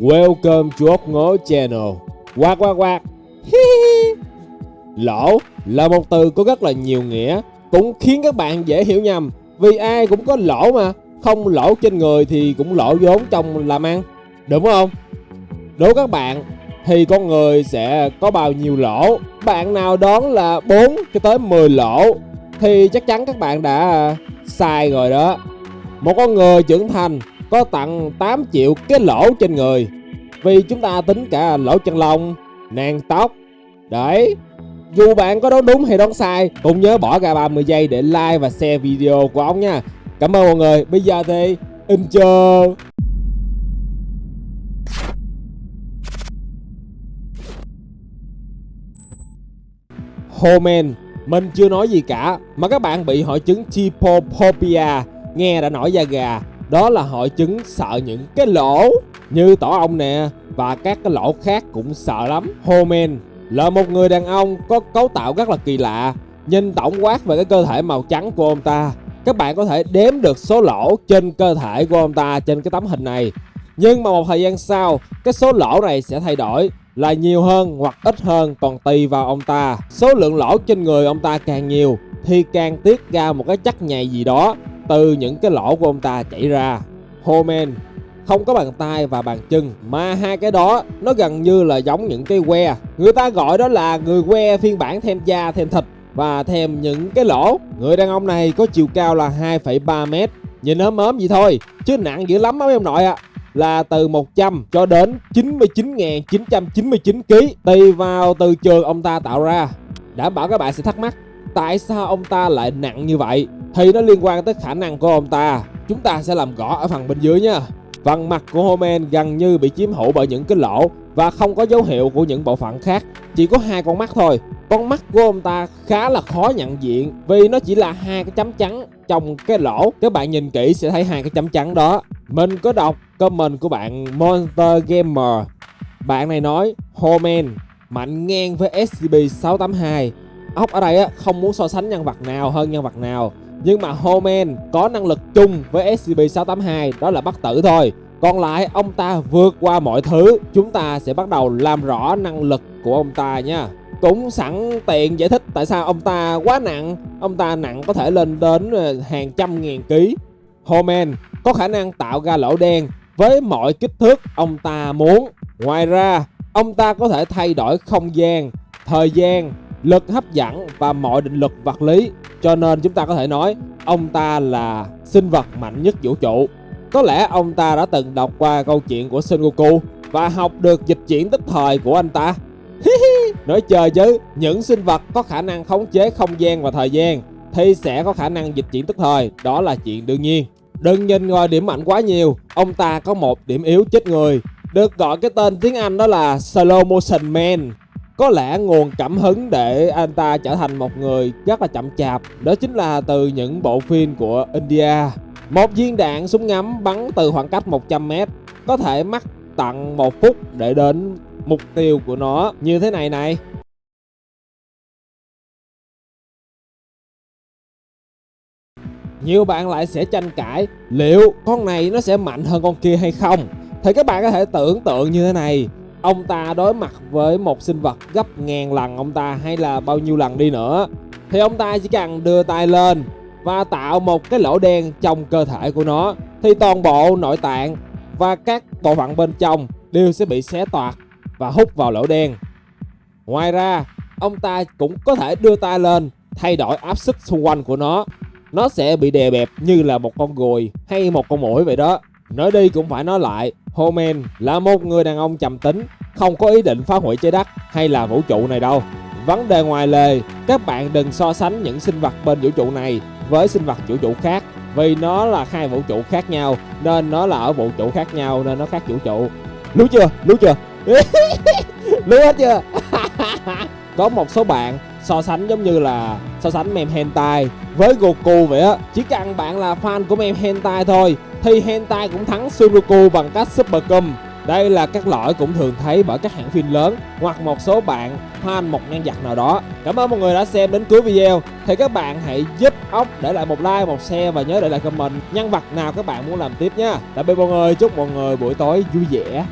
Welcome to ốc ngố channel. Quạt quạt quạt. Hi hi. Lỗ là một từ có rất là nhiều nghĩa, Cũng khiến các bạn dễ hiểu nhầm. Vì ai cũng có lỗ mà, Không lỗ trên người thì cũng lỗ vốn trong làm ăn. Đúng không? Đối các bạn, thì con người sẽ có bao nhiêu lỗ? Bạn nào đoán là 4 cho tới 10 lỗ, Thì chắc chắn các bạn đã à, sai rồi đó. Một con người trưởng thành có tặng 8 triệu cái lỗ trên người. Vì chúng ta tính cả lỗ chân lông, nang tóc. Đấy Dù bạn có đoán đúng hay đoán sai Cũng nhớ bỏ ra 30 giây để like và share video của ông nha. Cảm ơn mọi người. Bây giờ thì intro Homen Mình chưa nói gì cả Mà các bạn bị hội chứng Typophobia Nghe đã nổi da gà. Đó là hội chứng sợ những cái lỗ Như tổ ong nè, Và các cái lỗ khác cũng sợ lắm. Homen là một người đàn ông có cấu tạo rất là kỳ lạ, Nhìn tổng quát về cái cơ thể màu trắng của ông ta. Các bạn có thể đếm được số lỗ trên cơ thể của ông ta trên cái tấm hình này. Nhưng mà một thời gian sau, Cái số lỗ này sẽ thay đổi là nhiều hơn hoặc ít hơn còn tùy vào ông ta. Số lượng lỗ trên người ông ta càng nhiều thì càng tiết ra một cái chất nhầy gì đó từ những cái lỗ của ông ta chảy ra. Homen không có bàn tay và bàn chân mà hai cái đó nó gần như là giống những cái que. Người ta gọi đó là người que phiên bản thêm da thêm thịt và thêm những cái lỗ. Người đàn ông này có chiều cao là 2,3 mét. Nhìn ốm ốm vậy thôi chứ nặng dữ lắm á mấy ông nội ạ. À là từ 100 cho đến 99.999 kg tùy vào từ trường ông ta tạo ra. Đảm bảo các bạn sẽ thắc mắc tại sao ông ta lại nặng như vậy thì nó liên quan tới khả năng của ông ta. Chúng ta sẽ làm rõ ở phần bên dưới nha. Phần mặt của Homen gần như bị chiếm hữu bởi những cái lỗ và không có dấu hiệu của những bộ phận khác. Chỉ có hai con mắt thôi. Con mắt của ông ta khá là khó nhận diện vì nó chỉ là hai cái chấm trắng trong cái lỗ. Các bạn nhìn kỹ sẽ thấy hai cái chấm trắng đó. Mình có đọc comment của bạn Monster Gamer. Bạn này nói, Homen, mạnh ngang với SCP-682. Ốc ở đây không muốn so sánh nhân vật nào hơn nhân vật nào. Nhưng mà Homan có năng lực chung với SCP-682 đó là bắt tử thôi. Còn lại ông ta vượt qua mọi thứ Chúng ta sẽ bắt đầu làm rõ năng lực của ông ta nha Cũng sẵn tiện giải thích tại sao ông ta quá nặng Ông ta nặng có thể lên đến ờ, hàng trăm ngàn ký Homan có khả năng tạo ra lỗ đen với mọi kích thước ông ta muốn. Ngoài ra, ông ta có thể thay đổi không gian, thời gian, lực hấp dẫn và mọi định luật vật lý. Cho nên chúng ta có thể nói ông ta là sinh vật mạnh nhất vũ trụ. Có lẽ ông ta đã từng đọc qua câu chuyện của Son Goku và học được dịch chuyển tức thời của anh ta. Nói chơi chứ, những sinh vật có khả năng khống chế không gian và thời gian thì sẽ có khả năng dịch chuyển tức thời, đó là chuyện đương nhiên. Đừng nhìn ngoài điểm mạnh quá nhiều, ông ta có một điểm yếu chết người, được gọi cái tên tiếng Anh đó là Slow Motion Man. Có lẽ nguồn cảm hứng để anh ta trở thành một người rất là chậm chạp, đó chính là từ những bộ phim của India. Một viên đạn súng ngắm bắn từ khoảng cách 100m có thể mất tận một phút để đến mục tiêu của nó như thế này này. nhiều bạn lại sẽ tranh cãi liệu con này nó sẽ mạnh hơn con kia hay không thì các bạn có thể tưởng tượng như thế này ông ta đối mặt với một sinh vật gấp ngàn lần ông ta hay là bao nhiêu lần đi nữa. Thì ông ta chỉ cần đưa tay lên và tạo một cái lỗ đen trong cơ thể của nó thì toàn bộ nội tạng và các bộ phận bên trong đều sẽ bị xé toạc và hút vào lỗ đen. Ngoài ra ông ta cũng có thể đưa tay lên thay đổi áp suất xung quanh của nó. Nó sẽ bị đè bẹp như là một con gùi hay một con mũi vậy đó. Nói đi cũng phải nói lại, Homen là một người đàn ông trầm tính, không có ý định phá hủy trái đất hay là vũ trụ này đâu. Vấn đề ngoài lề, các bạn đừng so sánh những sinh vật bên vũ trụ này với sinh vật vũ trụ khác vì nó là hai vũ trụ khác nhau nên nó là ở vũ trụ khác nhau nên nó khác vũ trụ. Lú chưa? Lú chưa? Lú hết chưa? Có một số bạn so sánh giống như là so sánh meme hentai với Goku vậy á Chỉ cần bạn là fan của meme hentai thôi thì hentai cũng thắng Suruku bằng cách Super Cum đây là các lỗi cũng thường thấy bởi các hãng phim lớn hoặc một số bạn fan một nhân vật nào đó. Cảm ơn mọi người đã xem đến cuối video. Thì các bạn hãy giúp ốc để lại một like, một share và nhớ để lại comment nhân vật nào các bạn muốn làm tiếp nha. Tạm biệt mọi người, chúc mọi người buổi tối vui vẻ.